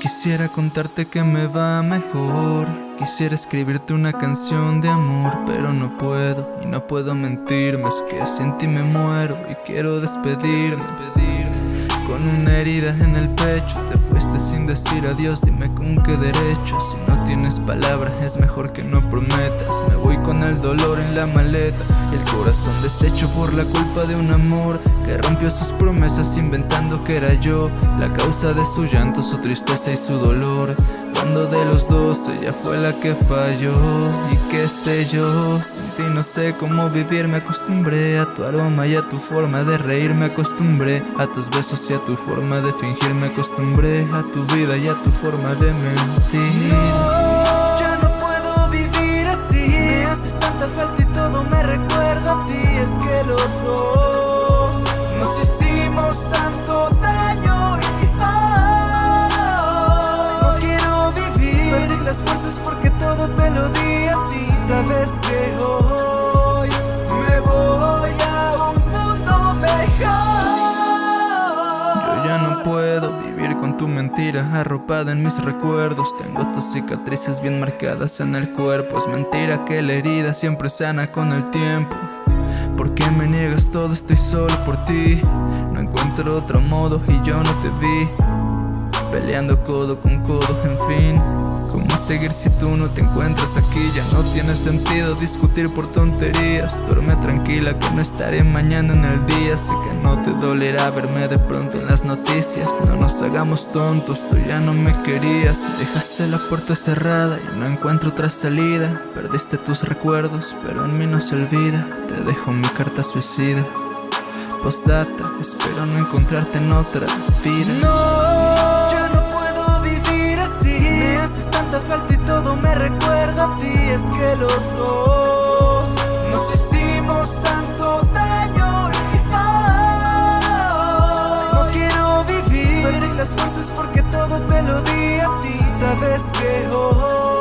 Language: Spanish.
Quisiera contarte que me va mejor. Quisiera escribirte una canción de amor Pero no puedo y no puedo mentirme Es que sin ti me muero y quiero despedirme Con una herida en el pecho. Te fuiste sin decir adiós Dime con qué derecho. Si no tienes palabras es mejor que no prometas. Me voy con el dolor en la maleta El corazón deshecho por la culpa de un amor Que rompió sus promesas inventando que era yo. La causa de su llanto, su tristeza y su dolor. Cuando de los dos ella fue la que falló sé yo, sin ti no sé cómo vivir. Me acostumbré a tu aroma y a tu forma de reír. Me acostumbré a tus besos y a tu forma de fingir. Me acostumbré a tu vida y a tu forma de mentir Sabes que hoy me voy a un mundo mejor. Yo ya no puedo vivir con tu mentira arropada en mis recuerdos. Tengo tus cicatrices bien marcadas en el cuerpo. Es mentira que la herida siempre sana con el tiempo. ¿Por qué me niegas todo? Estoy solo por ti. No encuentro otro modo y yo no te vi. Peleando codo con codo, en fin. ¿Cómo seguir si tú no te encuentras aquí? Ya no tiene sentido discutir por tonterías. Duerme tranquila que no estaré mañana en el día. Sé que no te dolerá verme de pronto en las noticias. No nos hagamos tontos, tú ya no me querías. Dejaste la puerta cerrada y no encuentro otra salida. Perdiste tus recuerdos, pero en mí no se olvida. Te dejo mi carta suicida. Postdata, espero no encontrarte en otra vida Que los dos. Nos hicimos tanto daño y No quiero vivir Perdí las fuerzas porque todo te lo di a ti. Sabes que hoy